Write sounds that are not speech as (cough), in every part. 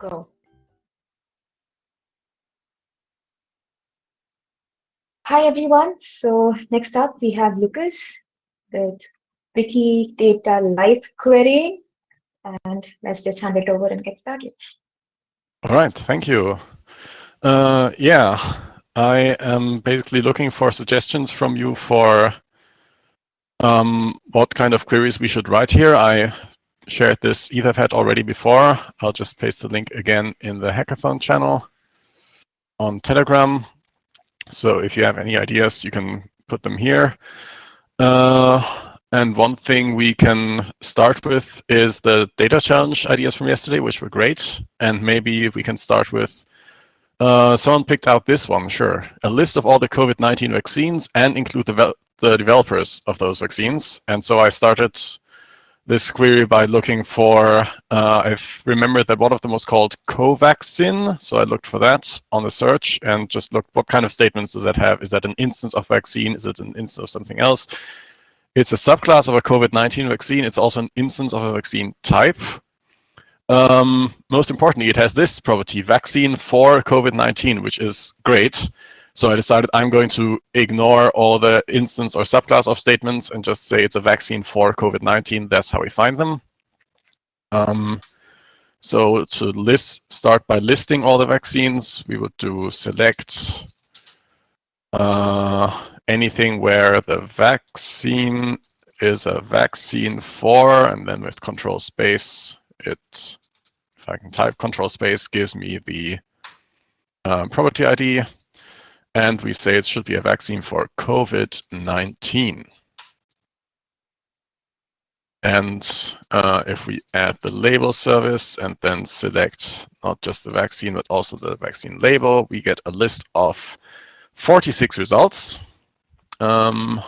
go. Hi, everyone. So next up, we have Lucas with Wikidata Live querying. And let's just hand it over and get started. All right, thank you. Uh, yeah, I am basically looking for suggestions from you for um, what kind of queries we should write here. I shared this Etherpad already before. I'll just paste the link again in the hackathon channel on Telegram. So if you have any ideas, you can put them here. Uh, and one thing we can start with is the data challenge ideas from yesterday, which were great. And maybe we can start with uh, someone picked out this one, sure. A list of all the COVID-19 vaccines and include the, the developers of those vaccines. And so I started this query by looking for, uh, I've remembered that one of them was called Covaxin. So I looked for that on the search and just looked what kind of statements does that have? Is that an instance of vaccine? Is it an instance of something else? It's a subclass of a COVID-19 vaccine. It's also an instance of a vaccine type. Um, most importantly, it has this property, vaccine for COVID-19, which is great. So I decided I'm going to ignore all the instance or subclass of statements and just say it's a vaccine for COVID-19. That's how we find them. Um, so to list, start by listing all the vaccines, we would do select uh, anything where the vaccine is a vaccine for, and then with control space, it if I can type control space, gives me the um, property ID. And we say it should be a vaccine for COVID-19. And uh, if we add the label service and then select not just the vaccine, but also the vaccine label, we get a list of 46 results, um,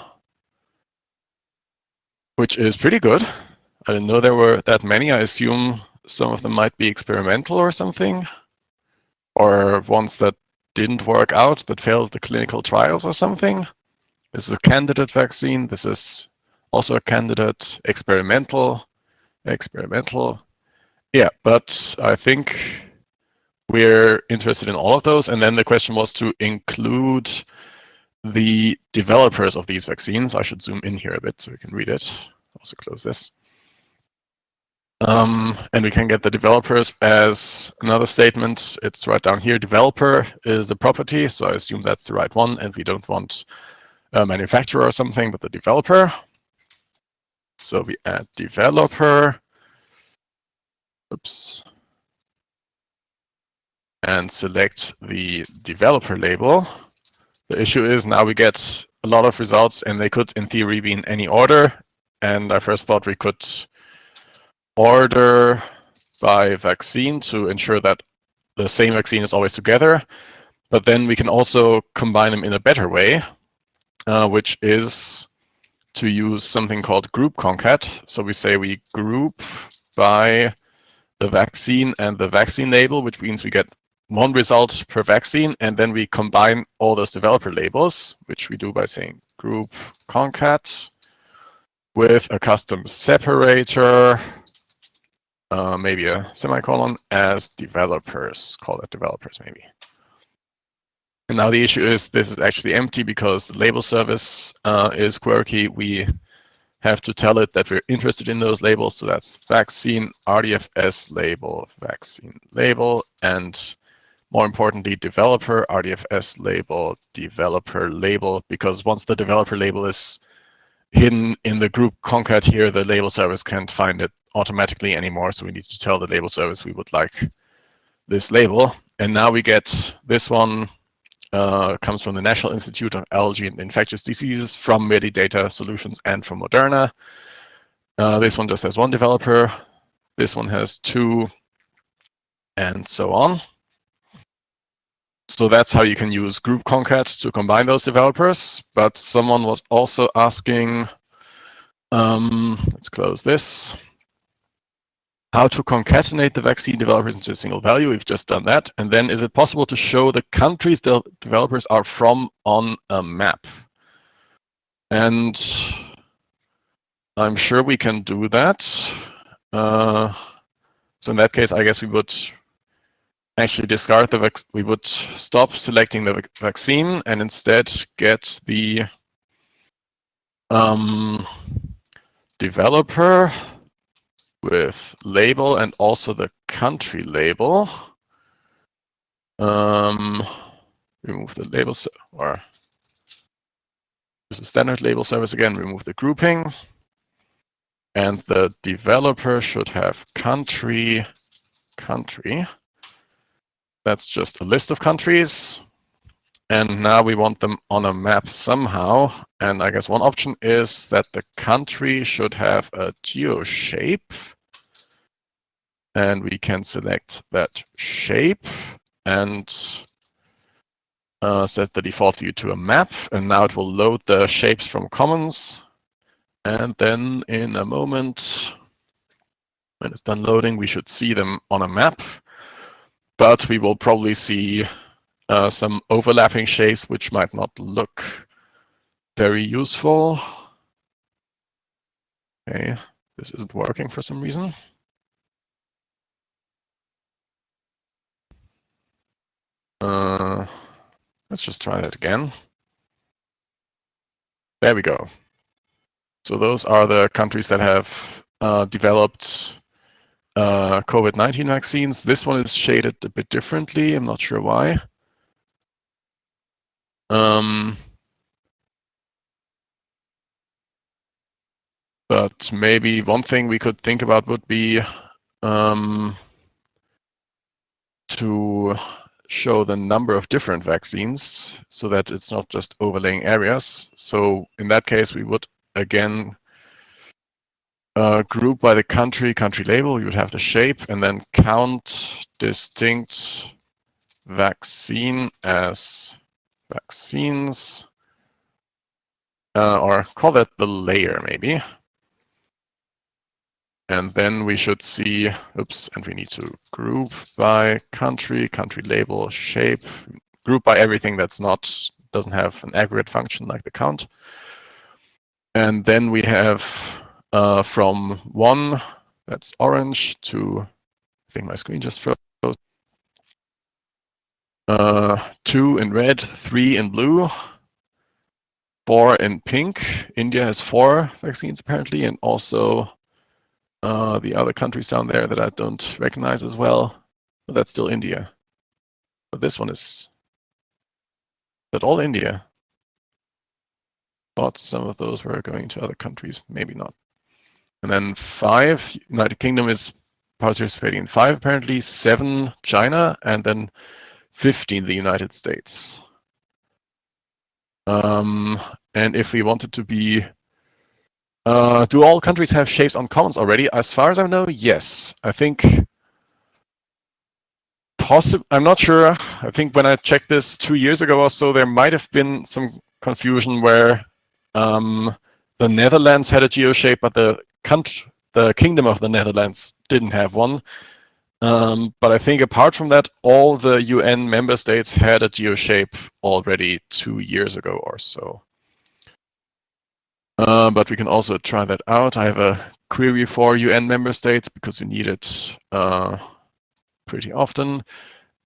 which is pretty good. I didn't know there were that many. I assume some of them might be experimental or something, or ones that didn't work out, that failed the clinical trials or something. This is a candidate vaccine. This is also a candidate experimental, experimental. Yeah, but I think we're interested in all of those. And then the question was to include the developers of these vaccines. I should zoom in here a bit so we can read it. Also close this. Um, and we can get the developers as another statement. It's right down here. Developer is a property, so I assume that's the right one. And we don't want a manufacturer or something, but the developer. So we add developer. Oops. And select the developer label. The issue is now we get a lot of results and they could in theory be in any order. And I first thought we could order by vaccine to ensure that the same vaccine is always together. But then we can also combine them in a better way, uh, which is to use something called group concat. So we say we group by the vaccine and the vaccine label, which means we get one result per vaccine, and then we combine all those developer labels, which we do by saying group concat with a custom separator uh, maybe a semicolon as developers, call it developers maybe. And now the issue is this is actually empty because the label service uh, is quirky. We have to tell it that we're interested in those labels. So that's vaccine RDFS label, vaccine label, and more importantly, developer RDFS label, developer label, because once the developer label is hidden in the group concat here, the label service can't find it automatically anymore. So we need to tell the label service we would like this label. And now we get this one uh, comes from the National Institute of Allergy and Infectious Diseases from Medidata Solutions and from Moderna. Uh, this one just has one developer. This one has two and so on. So that's how you can use group concat to combine those developers. But someone was also asking, um, let's close this how to concatenate the vaccine developers into a single value. We've just done that. And then is it possible to show the countries the developers are from on a map? And I'm sure we can do that. Uh, so in that case, I guess we would actually discard the we would stop selecting the vac vaccine and instead get the um, developer with label and also the country label. Um, remove the label so or use the standard label service again, remove the grouping. And the developer should have country, country. That's just a list of countries. And now we want them on a map somehow. And I guess one option is that the country should have a geo shape. And we can select that shape and uh, set the default view to a map. And now it will load the shapes from commons. And then in a moment, when it's done loading, we should see them on a map. But we will probably see uh, some overlapping shapes which might not look very useful. Okay, this isn't working for some reason. Uh, let's just try that again. There we go. So those are the countries that have uh, developed uh, COVID-19 vaccines. This one is shaded a bit differently. I'm not sure why. Um, but maybe one thing we could think about would be um, to show the number of different vaccines so that it's not just overlaying areas. So in that case, we would again uh, group by the country, country label, you would have the shape and then count distinct vaccine as vaccines, uh, or call that the layer maybe. And then we should see, oops, and we need to group by country, country label, shape, group by everything that's not, doesn't have an aggregate function like the count. And then we have uh, from one, that's orange, to, I think my screen just froze, uh, two in red, three in blue, four in pink. India has four vaccines apparently, and also uh, the other countries down there that I don't recognize as well. But that's still India. But this one is that all India. Thought some of those were going to other countries, maybe not. And then five, United Kingdom is participating in five apparently, seven China, and then 15 the United States. Um, and if we wanted to be, uh, do all countries have shapes on commons already? As far as I know, yes. I think possible. I'm not sure. I think when I checked this two years ago or so, there might have been some confusion where um, the Netherlands had a geo shape, but the country, the Kingdom of the Netherlands didn't have one. Um, but I think apart from that, all the UN member states had a geoshape already two years ago or so. Uh, but we can also try that out. I have a query for UN member states because you need it uh, pretty often.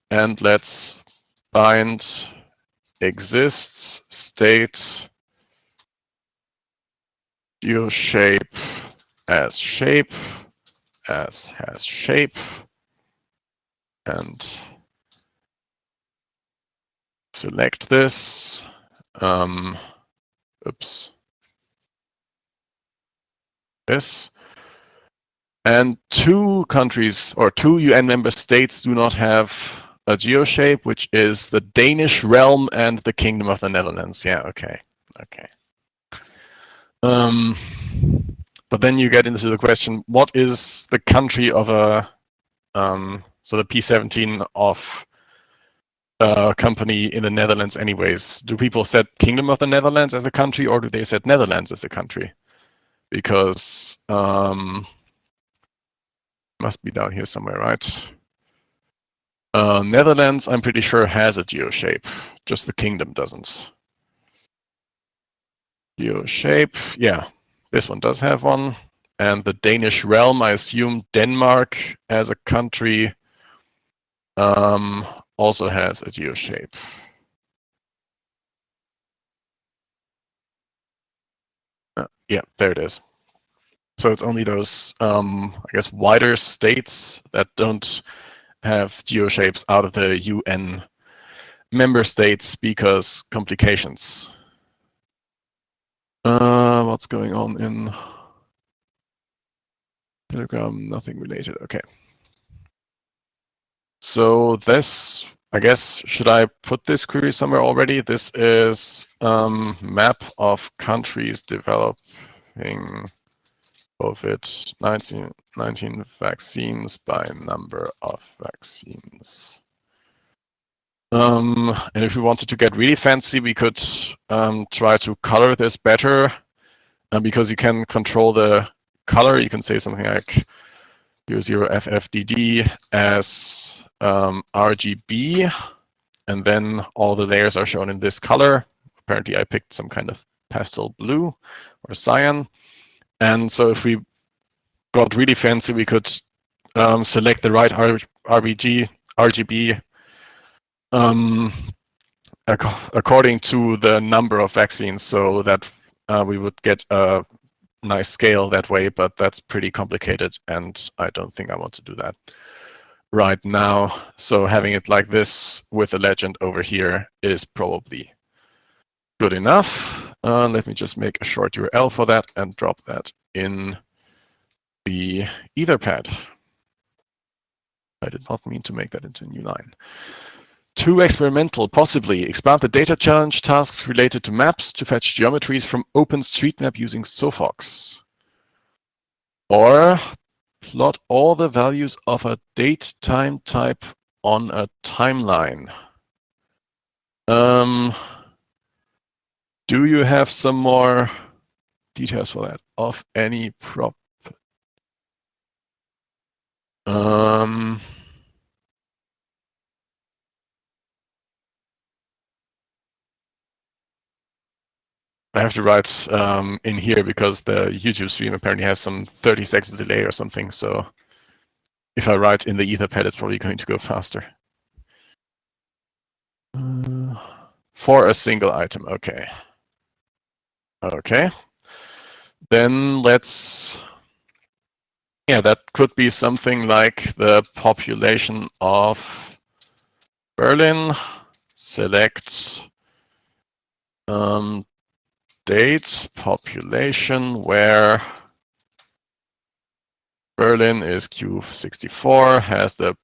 And let's bind exists state geoshape as shape as has shape and select this. Um, oops. This. And two countries or two UN member states do not have a geoshape, which is the Danish realm and the Kingdom of the Netherlands. Yeah, okay, okay. Um, but then you get into the question, what is the country of a um, so the P17 of a company in the Netherlands anyways. Do people set Kingdom of the Netherlands as a country or do they set Netherlands as a country? Because um, must be down here somewhere, right? Uh, Netherlands, I'm pretty sure, has a geo shape. Just the kingdom doesn't. Geo shape, yeah, this one does have one. And the Danish realm, I assume Denmark as a country um, also has a geoshape. Uh, yeah, there it is. So it's only those, um, I guess, wider states that don't have geo shapes out of the UN member states because complications. Uh, what's going on in Telegram? Nothing related. Okay. So this, I guess, should I put this query somewhere already? This is um, map of countries developing COVID-19 19 vaccines by number of vaccines. Um, and if we wanted to get really fancy, we could um, try to color this better because you can control the color. You can say something like 00FFDD as um, RGB, and then all the layers are shown in this color. Apparently, I picked some kind of pastel blue or cyan. And so if we got really fancy, we could um, select the right R RBG, RGB um, ac according to the number of vaccines so that uh, we would get a nice scale that way, but that's pretty complicated and I don't think I want to do that right now. So having it like this with a legend over here is probably good enough. Uh, let me just make a short URL for that and drop that in the Etherpad. I did not mean to make that into a new line. Too experimental, possibly. Expand the data challenge tasks related to maps to fetch geometries from OpenStreetMap using Sophox. Or plot all the values of a date time type on a timeline. Um, do you have some more details for that of any prop? Um, I have to write um, in here because the YouTube stream apparently has some 30 seconds delay or something. So if I write in the Etherpad, it's probably going to go faster. Uh, for a single item, okay. Okay. Then let's, yeah, that could be something like the population of Berlin. Select um, date population where Berlin is Q64, has the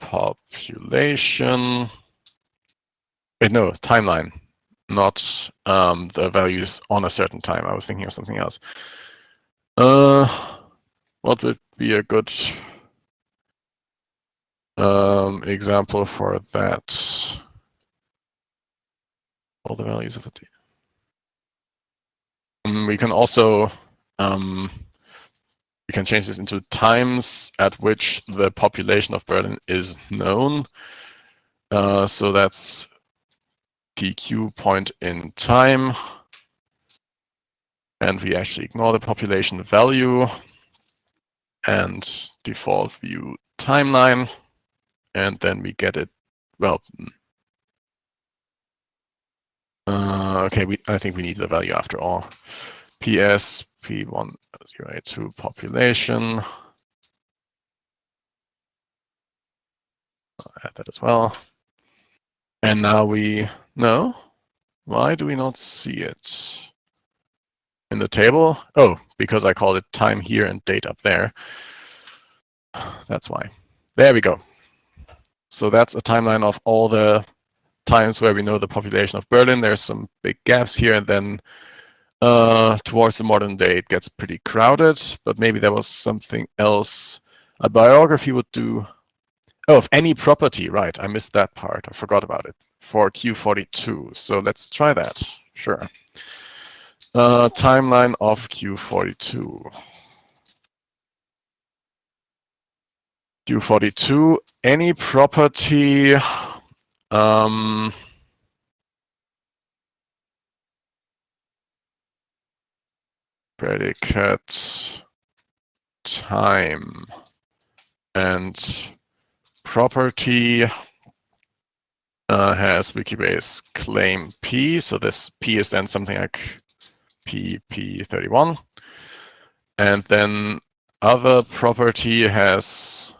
population, wait, no, timeline not um, the values on a certain time. I was thinking of something else. Uh, what would be a good um, example for that? All the values of it. Um, we can also um, we can change this into times at which the population of Berlin is known. Uh, so that's PQ point in time. And we actually ignore the population value and default view timeline. And then we get it, well, uh, okay, we, I think we need the value after all. PS P1082 population. I'll add that as well. And now we know. Why do we not see it? In the table? Oh, because I called it time here and date up there. That's why. There we go. So that's a timeline of all the times where we know the population of Berlin. There's some big gaps here, and then uh, towards the modern day, it gets pretty crowded. But maybe there was something else a biography would do. Oh, of any property, right? I missed that part. I forgot about it for Q42. So let's try that. Sure. Uh, timeline of Q42. Q42, any property um, predicate time and property uh, has Wikibase claim P. So this P is then something like PP31. And then other property has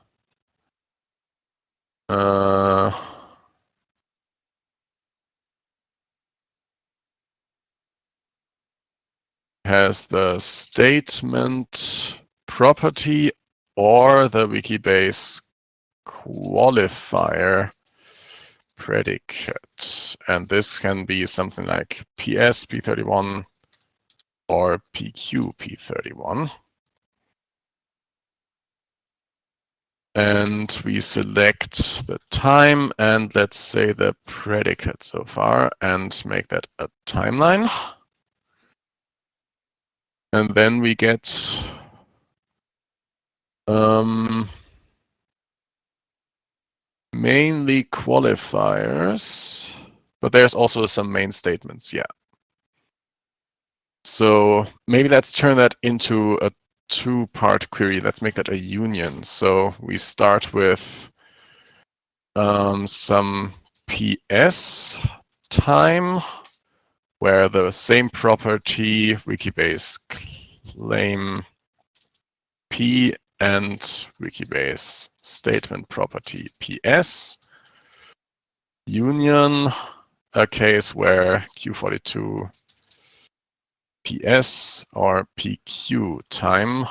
uh, has the statement property or the Wikibase qualifier predicate. And this can be something like PS P31 or PQ P31. And we select the time and let's say the predicate so far and make that a timeline. And then we get um, mainly qualifiers, but there's also some main statements, yeah. So maybe let's turn that into a two-part query. Let's make that a union. So we start with um, some PS time, where the same property, Wikibase claim P and Wikibase statement property PS union, a case where Q42 PS or PQ time,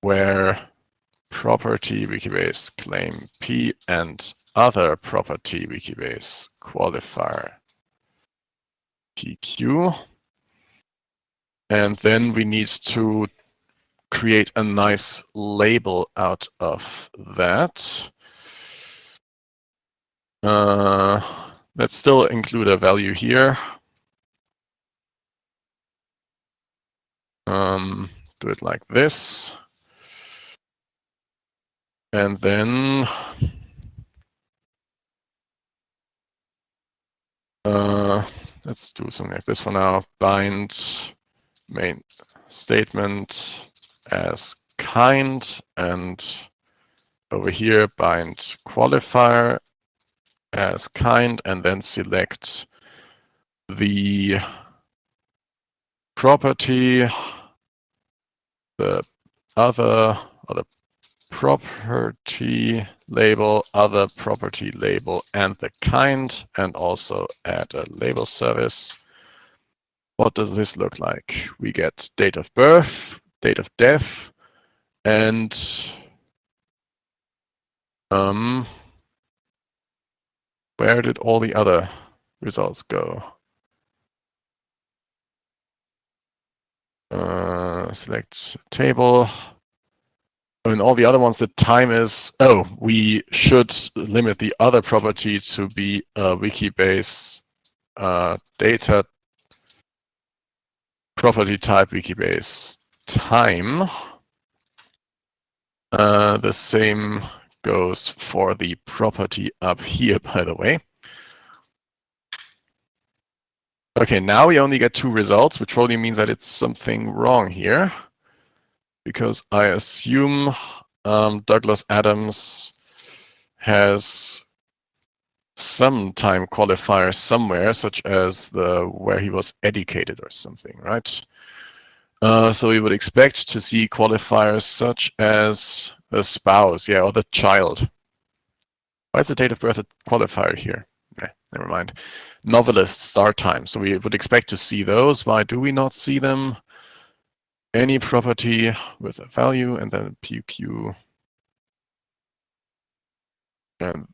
where property Wikibase claim P and other property Wikibase qualifier PQ. And then we need to create a nice label out of that. Uh, let's still include a value here. Um, do it like this. And then uh, let's do something like this for now. Bind main statement as kind and over here bind qualifier as kind and then select the property, the other or the property label, other property label, and the kind, and also add a label service. What does this look like? We get date of birth, date of death, and um, where did all the other results go? Uh, select table. And all the other ones, the time is, oh, we should limit the other property to be a Wikibase uh, data property type Wikibase time. Uh, the same goes for the property up here, by the way. Okay, now we only get two results, which probably means that it's something wrong here. Because I assume um, Douglas Adams has some time qualifier somewhere, such as the where he was educated or something, right? Uh, so we would expect to see qualifiers such as the spouse, yeah, or the child. Why is the date of birth a qualifier here? Never mind. Novelist start time. So we would expect to see those. Why do we not see them? Any property with a value and then PQ. And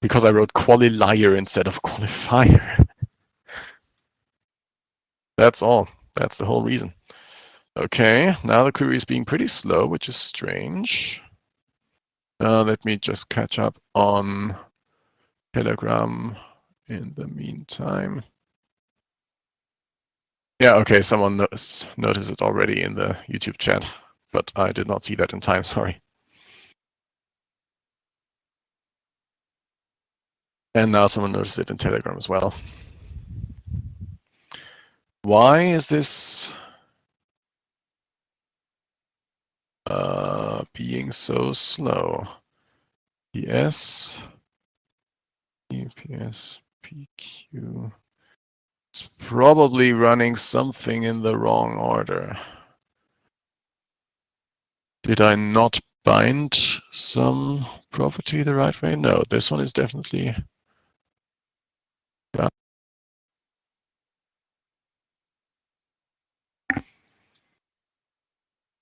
because I wrote qualifier instead of (laughs) qualifier. That's all. That's the whole reason. Okay, now the query is being pretty slow, which is strange. Uh, let me just catch up on Telegram in the meantime. Yeah, okay, someone noticed, noticed it already in the YouTube chat, but I did not see that in time, (laughs) sorry. And now someone noticed it in Telegram as well. Why is this uh, being so slow. PS, EPS, PQ. It's probably running something in the wrong order. Did I not bind some property the right way? No, this one is definitely.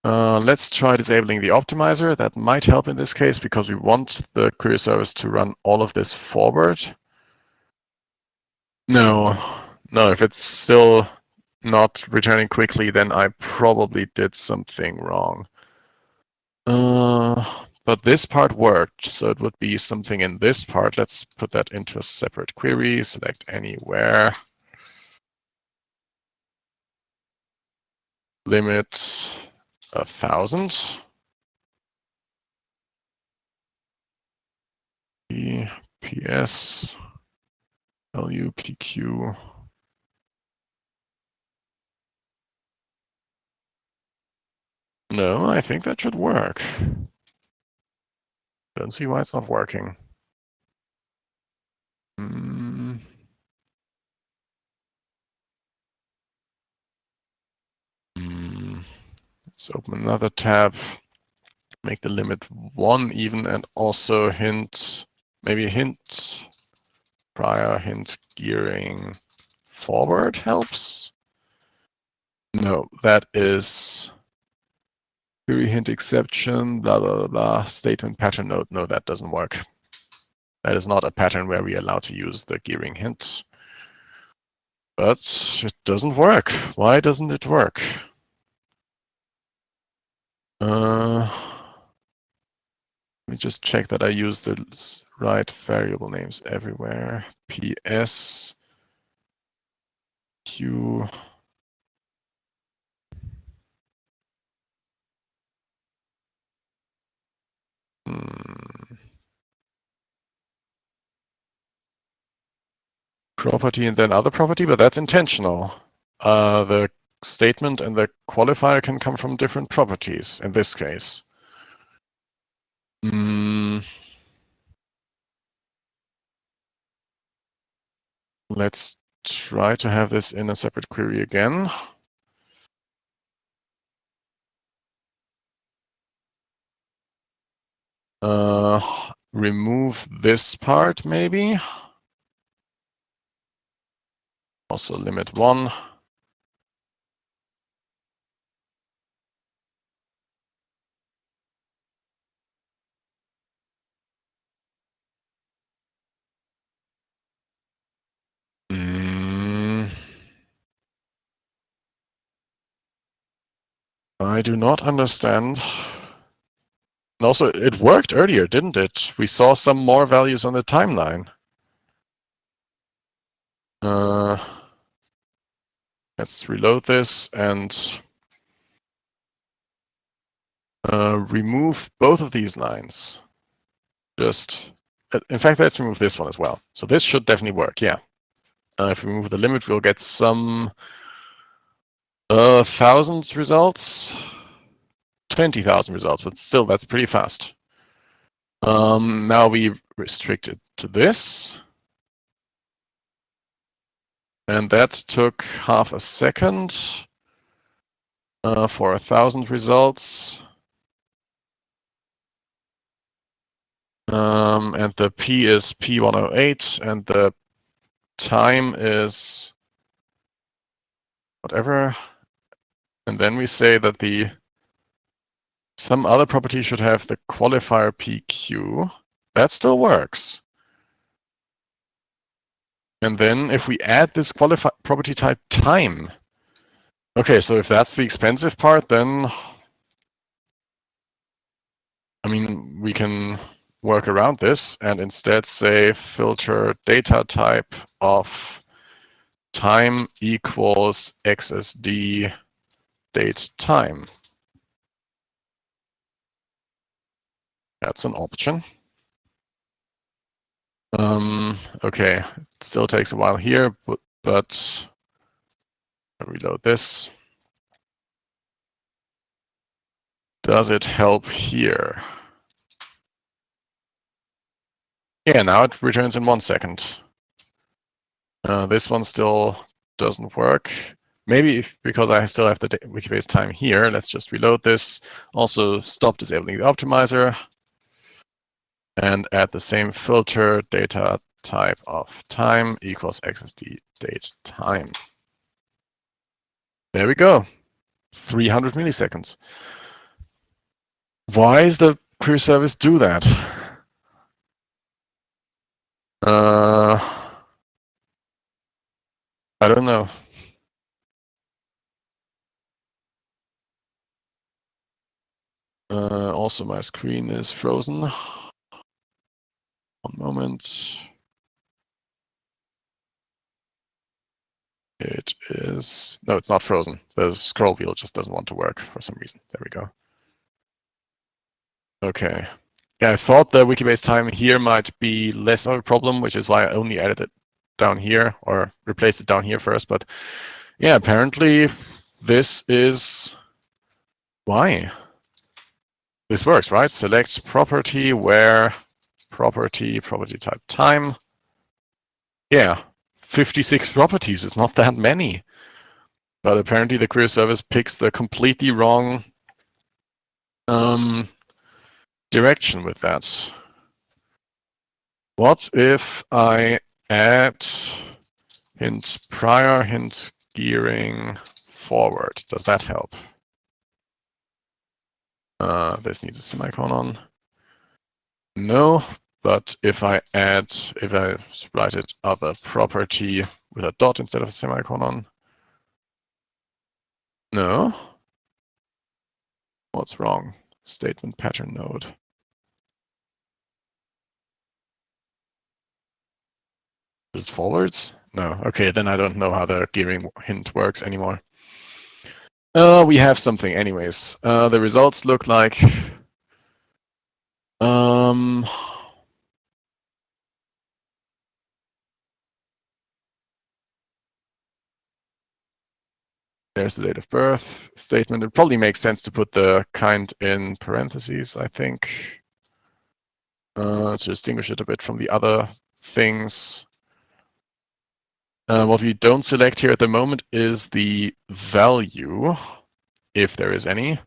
Uh, let's try disabling the optimizer. That might help in this case because we want the query service to run all of this forward. No, no, if it's still not returning quickly, then I probably did something wrong. Uh, but this part worked, so it would be something in this part. Let's put that into a separate query, select anywhere. Limit a thousand. PS LUPQ. No, I think that should work. Don't see why it's not working. Mm. Mm. Let's open another tab, make the limit one even, and also hint, maybe hint, prior hint gearing forward helps. No, that is query hint exception, blah, blah, blah, statement pattern node. No, that doesn't work. That is not a pattern where we are allowed to use the gearing hint. But it doesn't work. Why doesn't it work? Uh, let me just check that I use the right variable names everywhere. PS Q Property and then other property, but that's intentional. Uh, the statement and the qualifier can come from different properties in this case. Mm. Let's try to have this in a separate query again. Uh, remove this part maybe. Also limit one. Mm. I do not understand and also, it worked earlier, didn't it? We saw some more values on the timeline. Uh, let's reload this and uh, remove both of these lines. Just, uh, in fact, let's remove this one as well. So this should definitely work, yeah. Uh, if we remove the limit, we'll get some uh, thousands results. 20,000 results, but still that's pretty fast. Um, now we restrict it to this. And that took half a second uh, for a thousand results. Um, and the P is P108 and the time is whatever. And then we say that the some other property should have the qualifier PQ. That still works. And then if we add this property type time, okay, so if that's the expensive part, then I mean, we can work around this and instead say filter data type of time equals XSD date time. That's an option. Um, okay, it still takes a while here, but, but reload this. Does it help here? Yeah, now it returns in one second. Uh, this one still doesn't work. Maybe because I still have the Wikibase time here, let's just reload this. Also stop disabling the optimizer and add the same filter data type of time equals XSD date time. There we go, 300 milliseconds. Why does the query service do that? Uh, I don't know. Uh, also, my screen is frozen. One moment. It is, no, it's not frozen. The scroll wheel just doesn't want to work for some reason. There we go. Okay. Yeah, I thought the Wikibase time here might be less of a problem, which is why I only added it down here or replaced it down here first. But yeah, apparently this is why this works, right? Select property where property, property type time. Yeah, 56 properties is not that many. But apparently the query service picks the completely wrong um, direction with that. What if I add hint prior, hint gearing forward? Does that help? Uh, this needs a semicolon. No, but if I add, if I write it other property with a dot instead of a semicolon, no. What's wrong? Statement pattern node. Is it forwards? No. Okay, then I don't know how the gearing hint works anymore. Uh, we have something anyways. Uh, the results look like um, There's the date of birth statement. It probably makes sense to put the kind in parentheses, I think, uh, to distinguish it a bit from the other things. Uh, what we don't select here at the moment is the value, if there is any.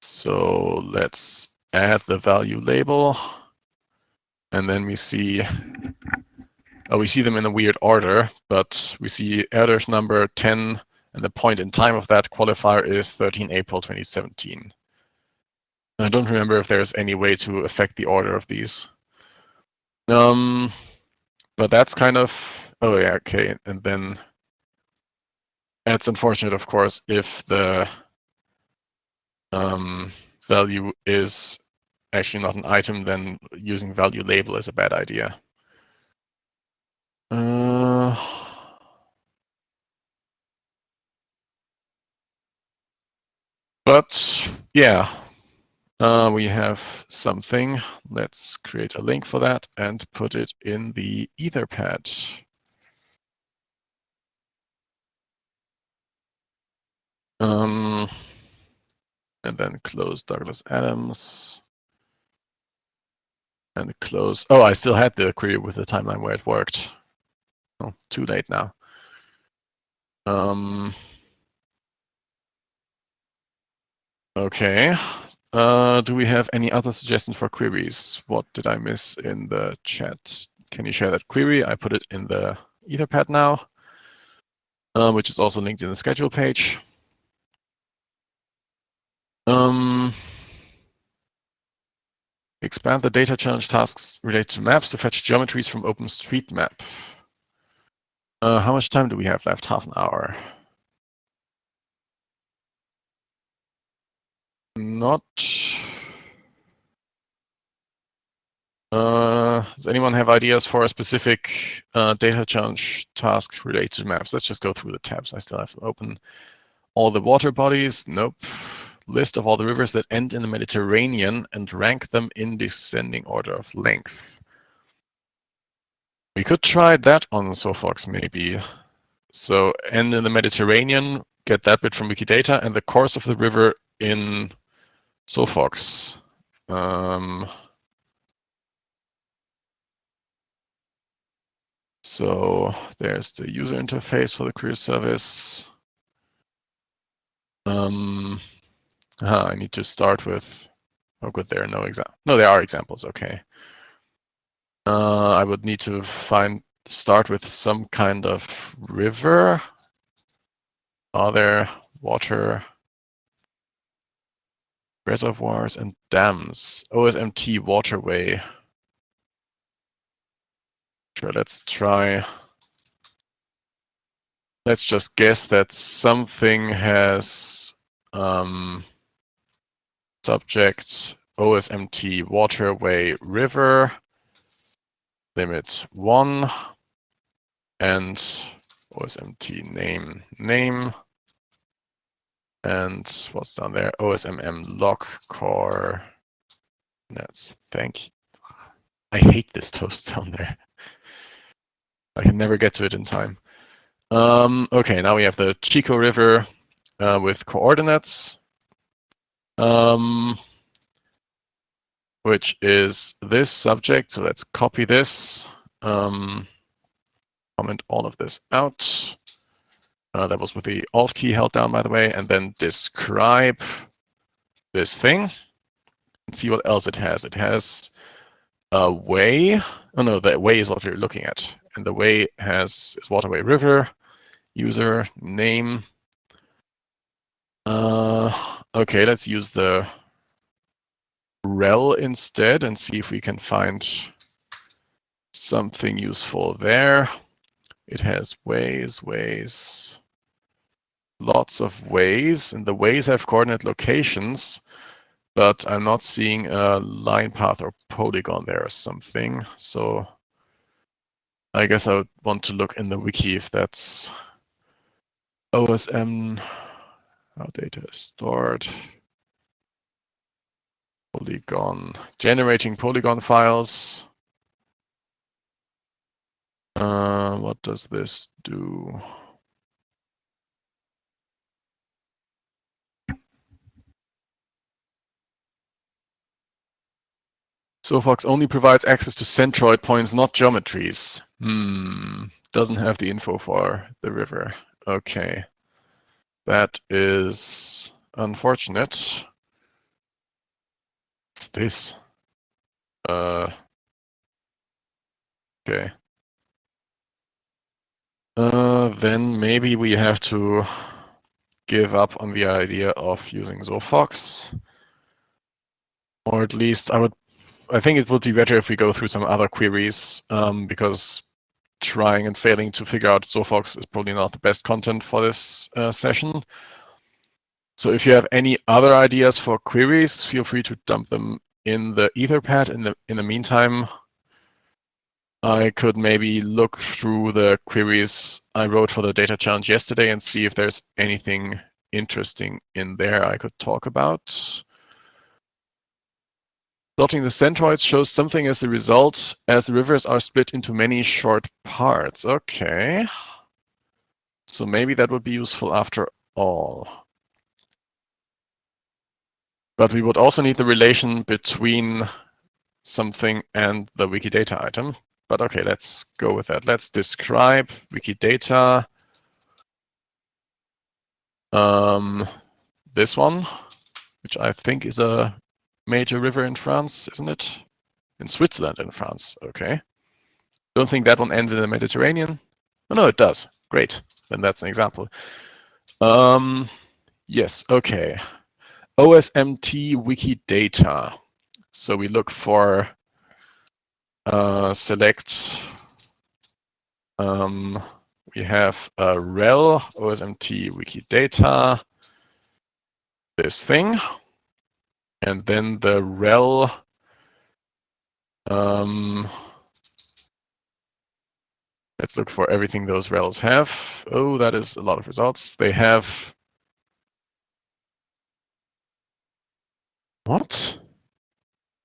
So let's add the value label. And then we see uh, we see them in a weird order, but we see Erdős number 10, and the point in time of that qualifier is 13 April 2017. I don't remember if there's any way to affect the order of these. Um, but that's kind of, oh yeah, okay. And then it's unfortunate, of course, if the um, value is actually not an item, then using value label is a bad idea. Uh, but yeah, uh, we have something. Let's create a link for that and put it in the Etherpad. Um, and then close Douglas Adams. And close. Oh, I still had the query with the timeline where it worked. Oh, too late now. Um, okay. Uh, do we have any other suggestions for queries? What did I miss in the chat? Can you share that query? I put it in the Etherpad now, uh, which is also linked in the schedule page. Um, expand the data challenge tasks related to maps to fetch geometries from OpenStreetMap. Uh, how much time do we have left? Half an hour. Not. Uh, does anyone have ideas for a specific uh, data challenge task related to maps? Let's just go through the tabs. I still have to open all the water bodies. Nope. List of all the rivers that end in the Mediterranean and rank them in descending order of length. We could try that on Sophox maybe. So end in the Mediterranean, get that bit from Wikidata, and the course of the river in Sophox. Um, so there's the user interface for the query service. Um, I need to start with, oh good, there are no examples. No, there are examples, okay. Uh, I would need to find, start with some kind of river. Are there water reservoirs and dams? OSMT waterway. Sure, let's try. Let's just guess that something has um, subject OSMT waterway river limit one and OSMT name name and what's down there? OSMM lock core nets thank you. I hate this toast (laughs) down there. I can never get to it in time. Um, okay now we have the Chico River uh, with coordinates. Um, which is this subject. So let's copy this, um, comment all of this out. Uh, that was with the Alt key held down, by the way, and then describe this thing and see what else it has. It has a way. Oh no, the way is what we're looking at. And the way has is waterway river, user, name. Uh, okay, let's use the rel instead and see if we can find something useful there. It has ways, ways, lots of ways, and the ways have coordinate locations, but I'm not seeing a line path or polygon there or something. So I guess I would want to look in the wiki if that's OSM, how data is stored polygon, generating polygon files. Uh, what does this do? Sophox only provides access to centroid points, not geometries. Hmm, doesn't have the info for the river. Okay, that is unfortunate this? Uh, okay. Uh, then maybe we have to give up on the idea of using Sophox. Or at least I would, I think it would be better if we go through some other queries um, because trying and failing to figure out Sophox is probably not the best content for this uh, session. So if you have any other ideas for queries, feel free to dump them in the Etherpad. In the in the meantime, I could maybe look through the queries I wrote for the data challenge yesterday and see if there's anything interesting in there I could talk about. Plotting the centroids shows something as the result as the rivers are split into many short parts. Okay. So maybe that would be useful after all. But we would also need the relation between something and the Wikidata item. But okay, let's go with that. Let's describe Wikidata. Um, this one, which I think is a major river in France, isn't it? In Switzerland in France, okay. Don't think that one ends in the Mediterranean. Oh, no, it does. Great, then that's an example. Um, yes, okay. OSMT Wikidata. So we look for uh, select. Um, we have a rel OSMT Wikidata. This thing, and then the rel. Um, let's look for everything those rels have. Oh, that is a lot of results. They have What?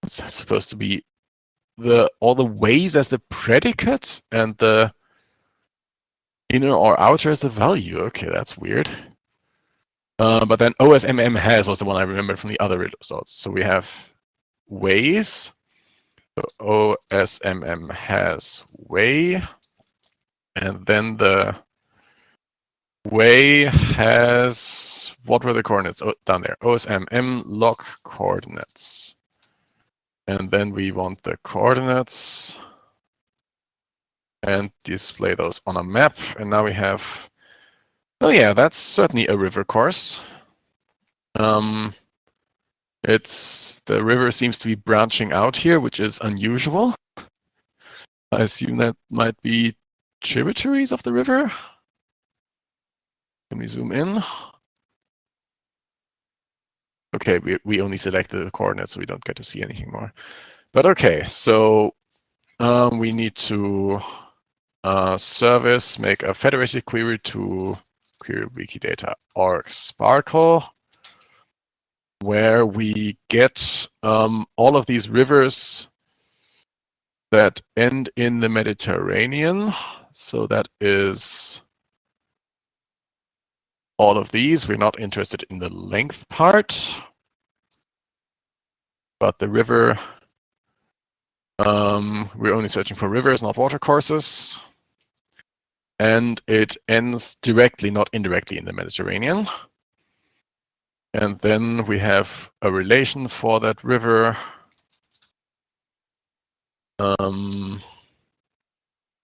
What's that supposed to be? The all the ways as the predicate and the inner or outer as the value. Okay, that's weird. Uh, but then OSMM has was the one I remember from the other results. So we have ways. So OSMM has way, and then the way has, what were the coordinates oh, down there? OSMM log coordinates. And then we want the coordinates and display those on a map. And now we have, oh yeah, that's certainly a river course. Um, it's the river seems to be branching out here, which is unusual. I assume that might be tributaries of the river. Can we zoom in? Okay, we, we only selected the coordinates, so we don't get to see anything more. But okay, so um, we need to uh, service, make a federated query to query wikidata org sparql, where we get um, all of these rivers that end in the Mediterranean. So that is all of these. We're not interested in the length part, but the river, um, we're only searching for rivers, not watercourses. And it ends directly, not indirectly in the Mediterranean. And then we have a relation for that river. Um,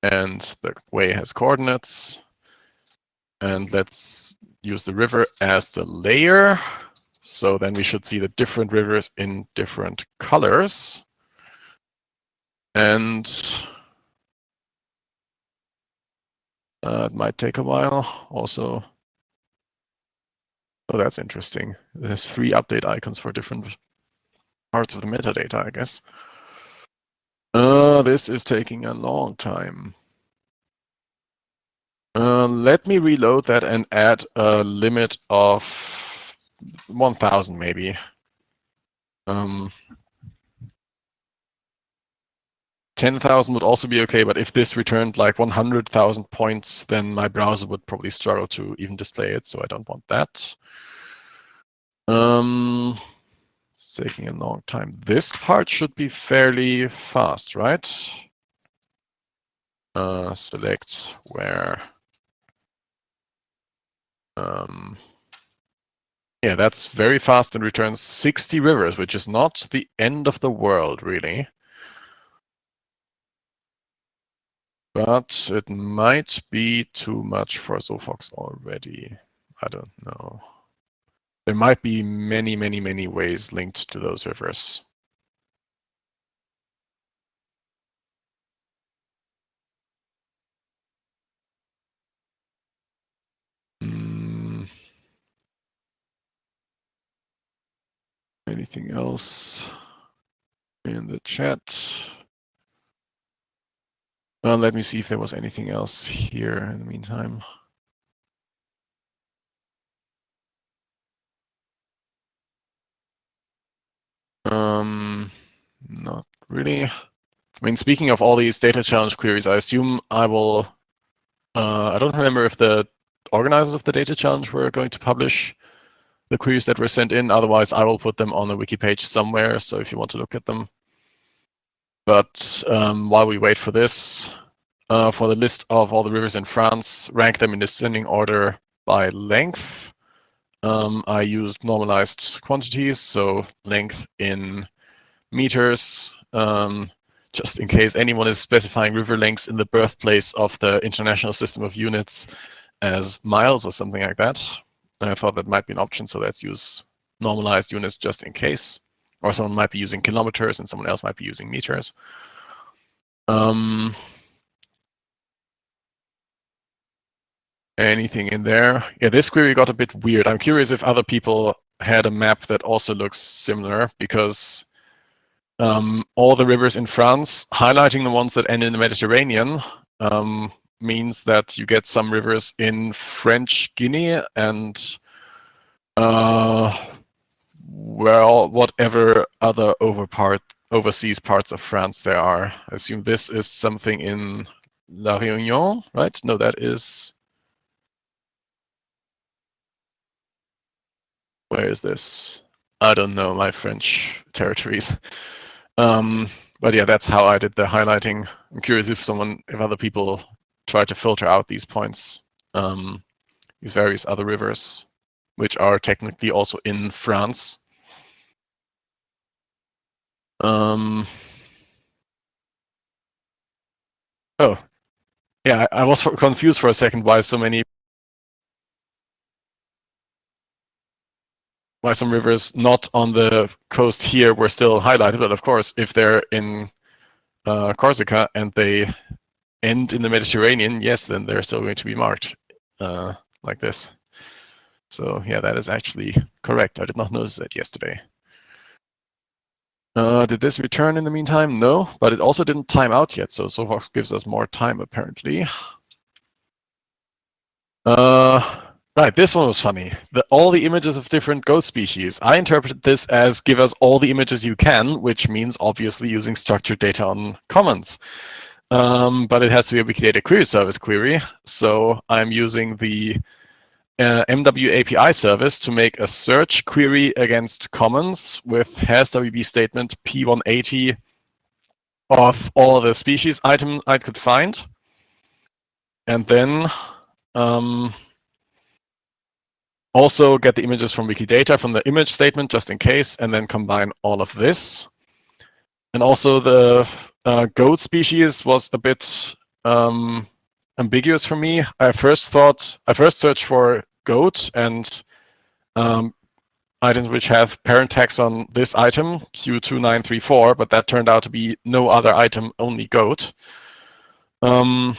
and the way has coordinates. And let's use the river as the layer. So then we should see the different rivers in different colors. And uh, it might take a while. Also, oh, that's interesting. There's three update icons for different parts of the metadata, I guess. Uh, this is taking a long time. Uh, let me reload that and add a limit of 1000 maybe. Um, 10,000 would also be okay, but if this returned like 100,000 points, then my browser would probably struggle to even display it, so I don't want that. Um, it's taking a long time. This part should be fairly fast, right? Uh, select where um, yeah, that's very fast and returns 60 rivers, which is not the end of the world, really. But it might be too much for Sophox already. I don't know. There might be many, many, many ways linked to those rivers. Anything else in the chat? Well, let me see if there was anything else here in the meantime. Um, not really. I mean, speaking of all these data challenge queries, I assume I will, uh, I don't remember if the organizers of the data challenge were going to publish the queries that were sent in. Otherwise, I will put them on the wiki page somewhere. So if you want to look at them. But um, while we wait for this, uh, for the list of all the rivers in France, rank them in descending order by length. Um, I used normalized quantities, so length in meters, um, just in case anyone is specifying river lengths in the birthplace of the International System of Units as miles or something like that. I thought that might be an option, so let's use normalized units just in case. Or someone might be using kilometers and someone else might be using meters. Um, anything in there? Yeah, this query got a bit weird. I'm curious if other people had a map that also looks similar because um, all the rivers in France, highlighting the ones that end in the Mediterranean, um, means that you get some rivers in French Guinea and uh, well, whatever other over part, overseas parts of France there are. I assume this is something in La Réunion, right? No, that is. Where is this? I don't know my French territories. Um, but yeah, that's how I did the highlighting. I'm curious if someone, if other people try to filter out these points, um, these various other rivers, which are technically also in France. Um, oh, yeah, I, I was (laughs) confused for a second why so many why some rivers not on the coast here were still highlighted. But of course, if they're in uh, Corsica and they end in the Mediterranean, yes, then they're still going to be marked uh, like this. So yeah, that is actually correct. I did not notice that yesterday. Uh, did this return in the meantime? No, but it also didn't time out yet. So Sophox gives us more time apparently. Uh, Right, this one was funny. The, all the images of different goat species. I interpreted this as give us all the images you can, which means obviously using structured data on commons. Um, but it has to be a Wikidata query service query. So I'm using the uh, MW API service to make a search query against commons with has WB statement P180 of all the species item I could find. And then um, also get the images from Wikidata from the image statement just in case, and then combine all of this. And also the uh, goat species was a bit um, ambiguous for me. I first thought, I first searched for goat and um, items which have parent tags on this item, Q2934, but that turned out to be no other item, only goat. Um,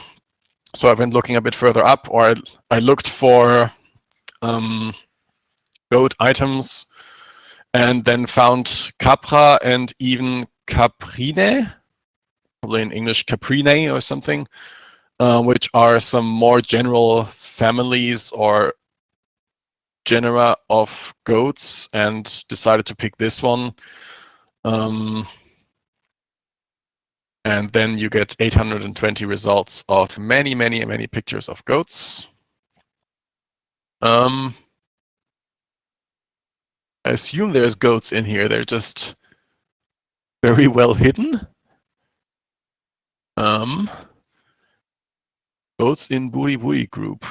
so I went looking a bit further up, or I, I looked for um, goat items and then found Capra and even Caprine, probably in English Caprine or something, uh, which are some more general families or genera of goats and decided to pick this one. Um, and then you get 820 results of many, many, many pictures of goats. Um, I assume there's goats in here. They're just very well hidden. Um, goats in Buri Buri group.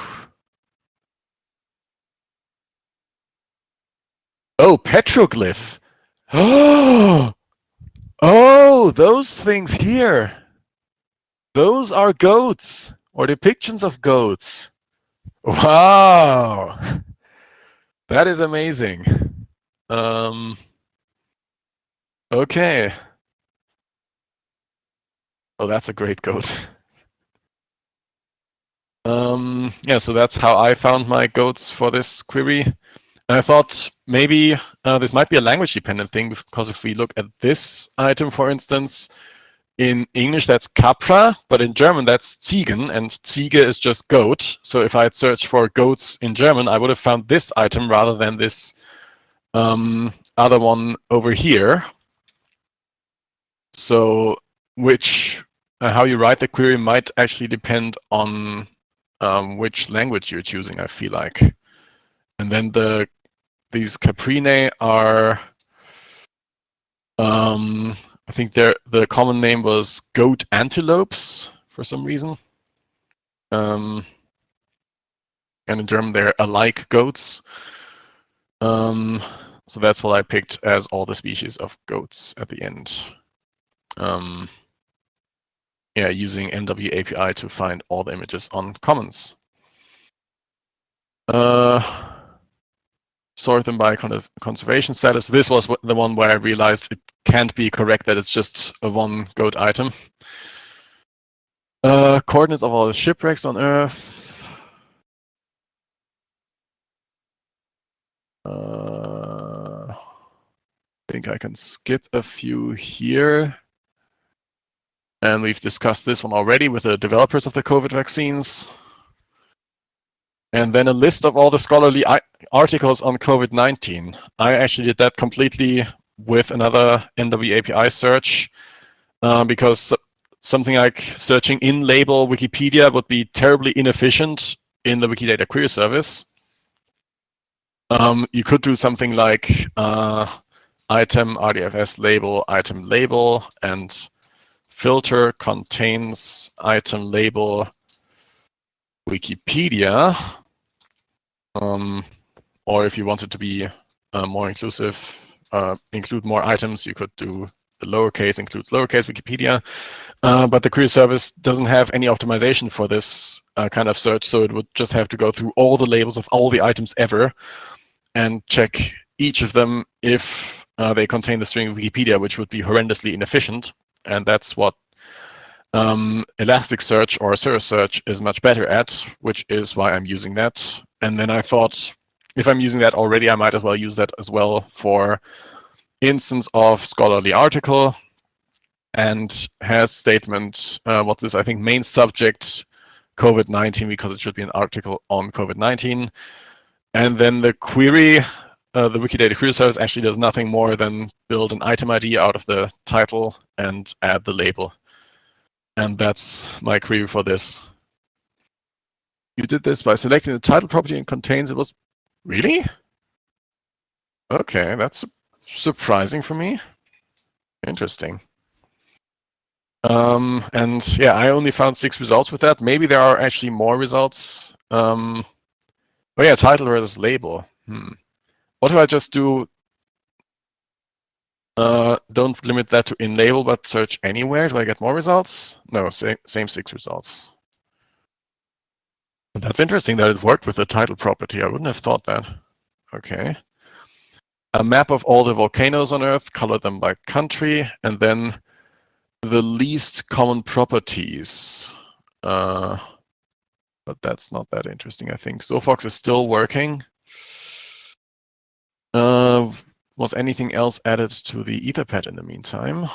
Oh, petroglyph. Oh, (gasps) oh, those things here. Those are goats or depictions of goats. Wow, (laughs) that is amazing. Um, okay. Oh, that's a great goat. (laughs) Um, yeah, so that's how I found my goats for this query. And I thought maybe uh, this might be a language dependent thing because if we look at this item, for instance, in English, that's Capra, but in German, that's Ziegen, and Ziege is just goat. So if I had searched for goats in German, I would have found this item rather than this um, other one over here. So which uh, how you write the query might actually depend on um, which language you're choosing, I feel like. And then the these caprine are um, I think their the common name was goat antelopes for some reason. Um, and in German, they're alike goats. Um, so that's what I picked as all the species of goats at the end. Um, yeah, using MW API to find all the images on commons. Uh, sort them by kind of conservation status. This was the one where I realized it can't be correct that it's just a one goat item. Uh, coordinates of all the shipwrecks on Earth. Uh, I think I can skip a few here. And we've discussed this one already with the developers of the COVID vaccines. And then a list of all the scholarly articles on COVID-19. I actually did that completely with another MW API search uh, because something like searching in label Wikipedia would be terribly inefficient in the Wikidata query service. Um, you could do something like uh, item RDFS label item label and filter contains item label Wikipedia. Um, or if you wanted to be uh, more inclusive, uh, include more items, you could do the lowercase includes lowercase Wikipedia. Uh, but the query service doesn't have any optimization for this uh, kind of search, so it would just have to go through all the labels of all the items ever and check each of them if uh, they contain the string Wikipedia, which would be horrendously inefficient. And that's what um, Elasticsearch or Search is much better at, which is why I'm using that. And then I thought, if I'm using that already, I might as well use that as well for instance of scholarly article and has statement, uh, what's this, I think main subject COVID-19 because it should be an article on COVID-19. And then the query, uh, the Wikidata query service actually does nothing more than build an item ID out of the title and add the label. And that's my query for this. You did this by selecting the title property and contains it was, really? Okay, that's surprising for me. Interesting. Um, and yeah, I only found six results with that. Maybe there are actually more results. Um, oh yeah, title versus label. Hmm. What if I just do, uh, don't limit that to label, but search anywhere? Do I get more results? No, same, same six results. That's interesting that it worked with the title property. I wouldn't have thought that. Okay. A map of all the volcanoes on Earth, color them by country, and then the least common properties. Uh, but that's not that interesting, I think. Sophox is still working. Uh, was anything else added to the Etherpad in the meantime?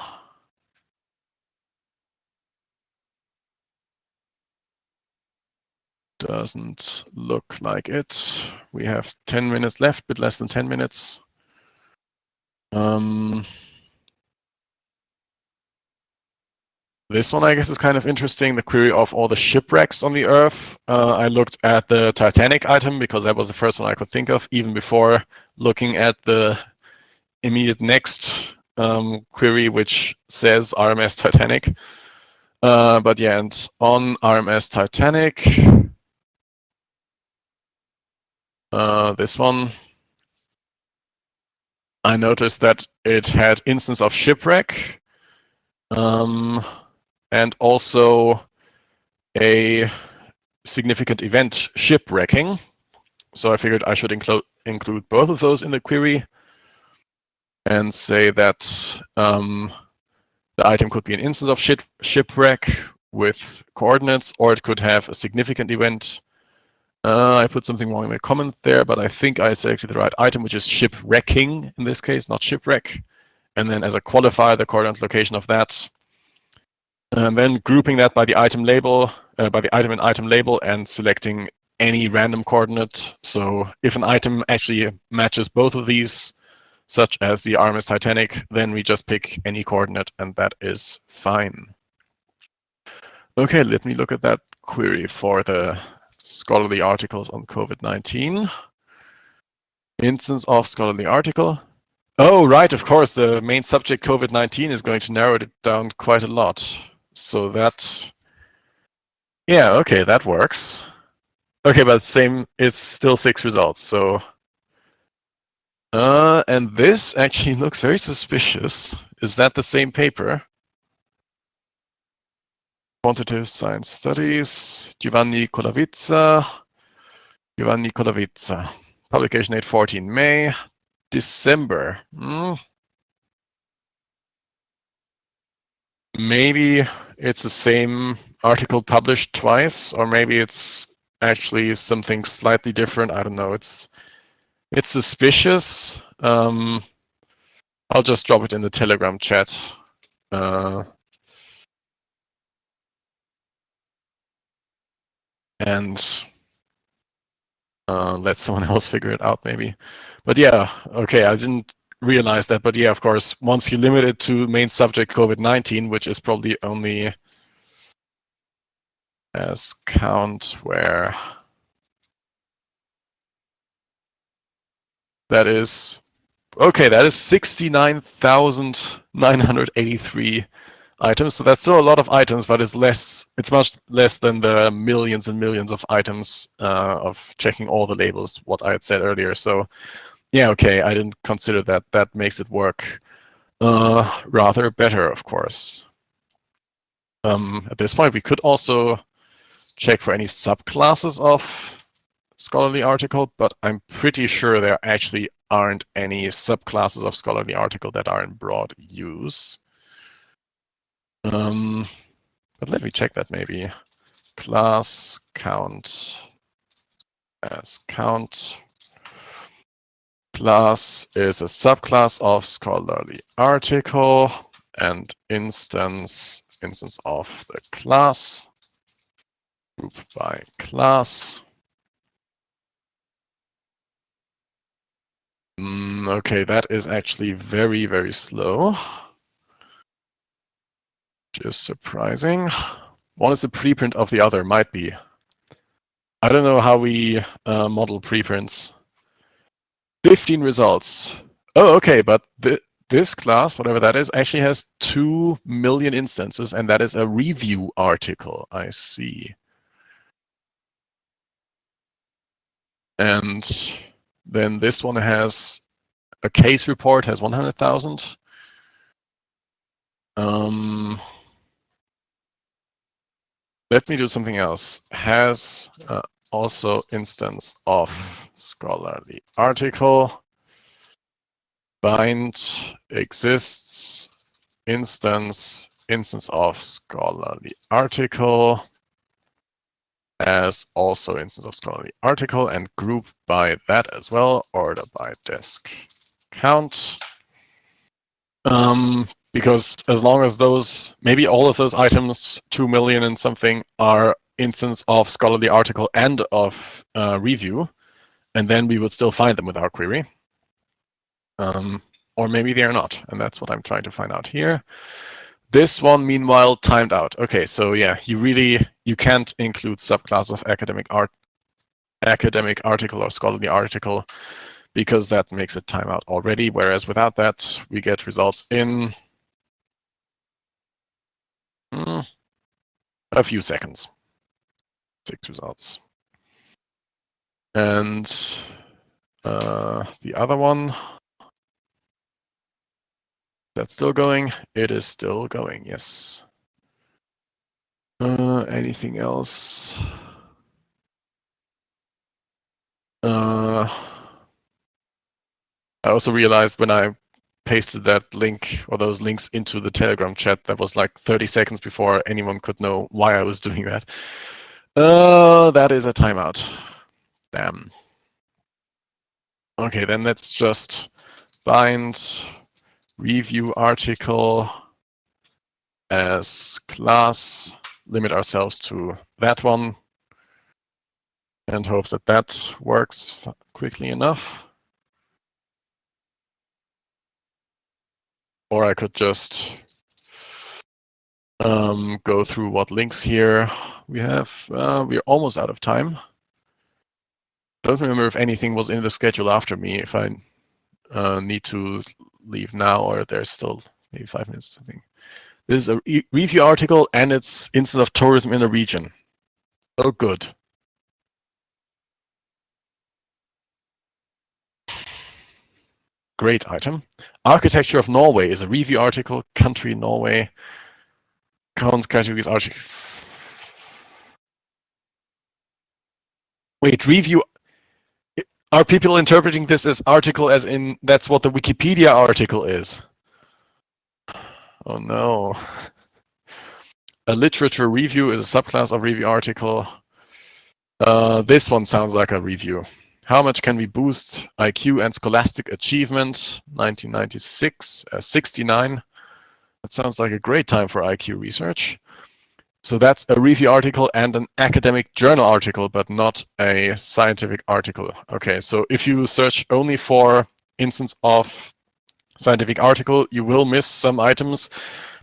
Doesn't look like it. We have 10 minutes left, bit less than 10 minutes. Um, This one, I guess, is kind of interesting. The query of all the shipwrecks on the Earth. Uh, I looked at the Titanic item because that was the first one I could think of, even before looking at the immediate next um, query, which says RMS Titanic. Uh, but yeah, and on RMS Titanic, uh, this one, I noticed that it had instance of shipwreck. Um, and also a significant event shipwrecking. So I figured I should include include both of those in the query and say that um, the item could be an instance of ship shipwreck with coordinates, or it could have a significant event. Uh, I put something wrong in my comment there, but I think I selected the right item, which is shipwrecking in this case, not shipwreck. And then as a qualifier, the coordinate location of that and then grouping that by the item label, uh, by the item and item label and selecting any random coordinate. So if an item actually matches both of these, such as the RMS Titanic, then we just pick any coordinate and that is fine. Okay, let me look at that query for the scholarly articles on COVID-19. Instance of scholarly article. Oh, right, of course, the main subject COVID-19 is going to narrow it down quite a lot. So that, yeah, okay, that works. Okay, but same, it's still six results. So, uh, and this actually (laughs) looks very suspicious. Is that the same paper? Quantitative Science Studies, Giovanni Colavizza, Giovanni Colavizza. Publication date 14 May, December. Hmm. Maybe it's the same article published twice, or maybe it's actually something slightly different. I don't know. It's it's suspicious. Um, I'll just drop it in the Telegram chat. Uh, and uh, let someone (laughs) else figure it out, maybe. But yeah, okay, I didn't realize that. But yeah, of course, once you limit it to main subject COVID-19, which is probably only as count where that is okay, that is 69,983 items. So that's still a lot of items, but it's less. It's much less than the millions and millions of items uh, of checking all the labels. What I had said earlier. So, yeah, okay, I didn't consider that. That makes it work uh, rather better, of course. Um, at this point, we could also check for any subclasses of scholarly article, but I'm pretty sure there actually aren't any subclasses of scholarly article that are in broad use. Um, but let me check that maybe. Class count as count. Class is a subclass of scholarly article and instance instance of the class group by class. Mm, okay, that is actually very, very slow. Just surprising. One is the preprint of the other, might be. I don't know how we uh, model preprints. 15 results. Oh, okay, but th this class, whatever that is, actually has 2 million instances, and that is a review article. I see. And then this one has a case report, has 100,000. Um, let me do something else. Has uh, also instance of scholarly article. Bind exists instance instance of scholarly article as also instance of scholarly article and group by that as well, order by desk count. Um, because as long as those, maybe all of those items, 2 million and something, are instance of scholarly article and of uh, review, and then we would still find them with our query. Um, or maybe they are not, and that's what I'm trying to find out here. This one, meanwhile, timed out. Okay, so yeah, you really you can't include subclass of academic art, academic article or scholarly article, because that makes it timeout already. Whereas without that, we get results in mm, a few seconds. Six results. And uh, the other one, that's still going? It is still going, yes. Uh, anything else? Uh, I also realized when I pasted that link or those links into the Telegram chat, that was like 30 seconds before anyone could know why I was doing that. Uh, that is a timeout. Damn. Okay, then let's just bind review article as class, limit ourselves to that one, and hope that that works quickly enough. Or I could just um, go through what links here we have. Uh, we're almost out of time. Don't remember if anything was in the schedule after me, if I uh, need to leave now or there's still maybe five minutes or something. This is a re review article and it's instance of tourism in the region. Oh, good. Great item. Architecture of Norway is a review article. Country Norway. Counts categories article. Wait, review are people interpreting this as article as in that's what the Wikipedia article is? Oh no. (laughs) A literature review is a subclass of review article. Uh, this one sounds like a review. How much can we boost IQ and scholastic achievement? 1996, uh, 69. That sounds like a great time for IQ research. So that's a review article and an academic journal article, but not a scientific article. Okay, so if you search only for instance of scientific article, you will miss some items,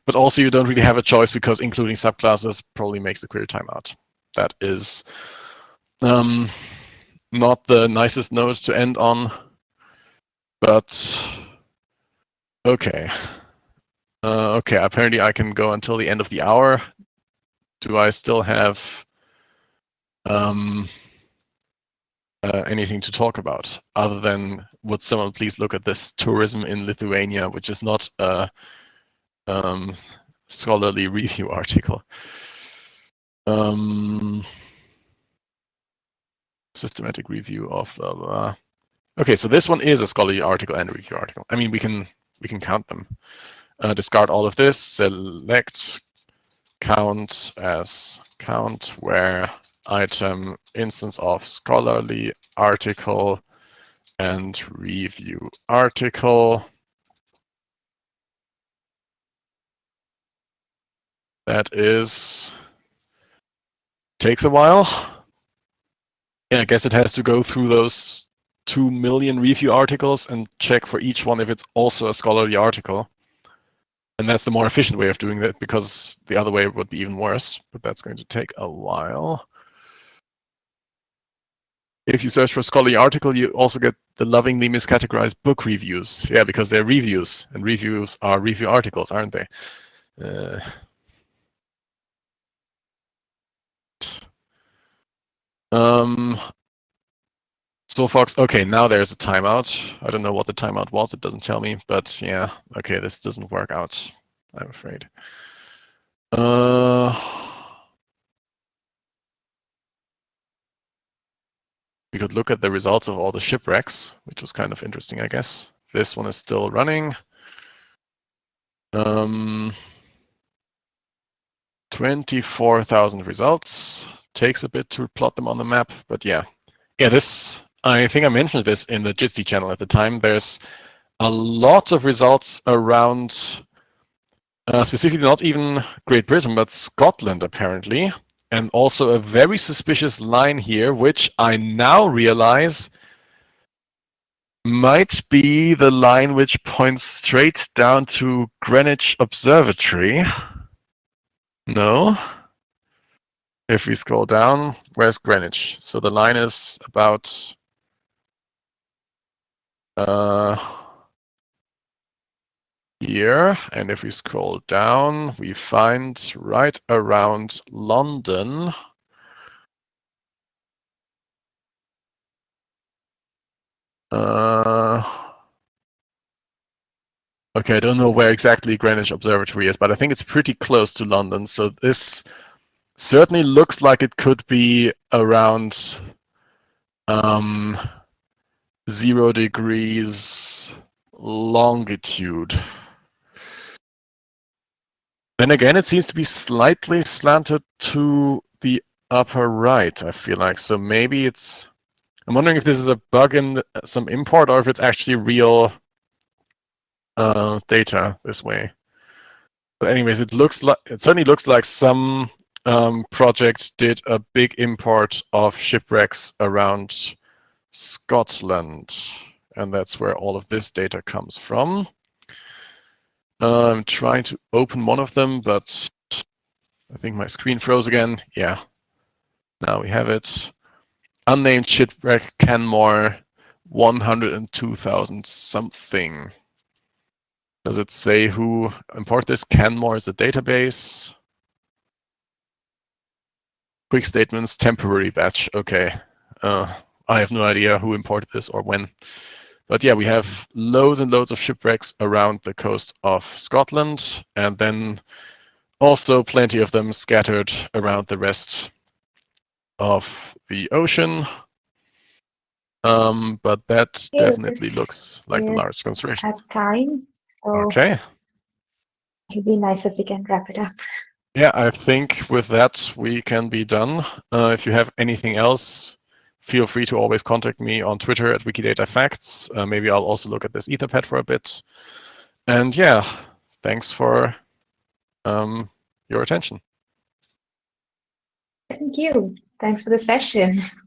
but also you don't really have a choice because including subclasses probably makes the query timeout. That is um, not the nicest note to end on. but okay. Uh, okay, apparently I can go until the end of the hour. Do I still have um, uh, anything to talk about other than would someone please look at this tourism in Lithuania, which is not a um, scholarly review (laughs) article. Um, systematic review of blah, blah. Okay, so this one is a scholarly article and a review article. I mean, we can we can count them. Uh, discard all of this. Select count as count where item instance of scholarly article and review article. That is takes a while. Yeah, I guess it has to go through those two million review articles and check for each one if it's also a scholarly article. And that's the more efficient way of doing that because the other way would be even worse, but that's going to take a while. If you search for a scholarly article, you also get the lovingly miscategorized book reviews. Yeah, because they're reviews, and reviews are review articles, aren't they? Uh, um, Sophox, okay, now there's a timeout. I don't know what the timeout was, it doesn't tell me, but yeah, okay, this doesn't work out, I'm afraid. Uh, we could look at the results of all the shipwrecks, which was kind of interesting, I guess. This one is still running. Um, 24,000 results. Takes a bit to plot them on the map, but yeah. Yeah, this, I think I mentioned this in the Jitsi channel at the time. There's a lot of results around, uh, specifically not even Great Britain, but Scotland, apparently and also a very suspicious line here, which I now realize might be the line which points straight down to Greenwich Observatory. No. If we scroll down, where's Greenwich? So the line is about uh, here. And if we scroll down, we find right around London. Uh, okay, I don't know where exactly Greenwich Observatory is, but I think it's pretty close to London. So this certainly looks like it could be around um, zero degrees longitude. Then again, it seems to be slightly slanted to the upper right, I feel like. So maybe it's... I'm wondering if this is a bug in some import or if it's actually real uh, data this way. But anyways, it looks like it certainly looks like some um, project did a big import of shipwrecks around Scotland, and that's where all of this data comes from. I'm trying to open one of them, but I think my screen froze again. Yeah, now we have it. Unnamed shipwreck Canmore, 102,000 something. Does it say who import this? Canmore is a database. Quick statements, temporary batch. Okay. Uh, I have no idea who imported this or when. But yeah, we have loads and loads of shipwrecks around the coast of Scotland, and then also plenty of them scattered around the rest of the ocean. Um, but that definitely looks like a large concentration. At time, so okay. It'd be nice if we can wrap it up. Yeah, I think with that we can be done. Uh, if you have anything else, feel free to always contact me on Twitter at WikiDataFacts. Uh, maybe I'll also look at this Etherpad for a bit. And yeah, thanks for um, your attention. Thank you. Thanks for the session. (laughs)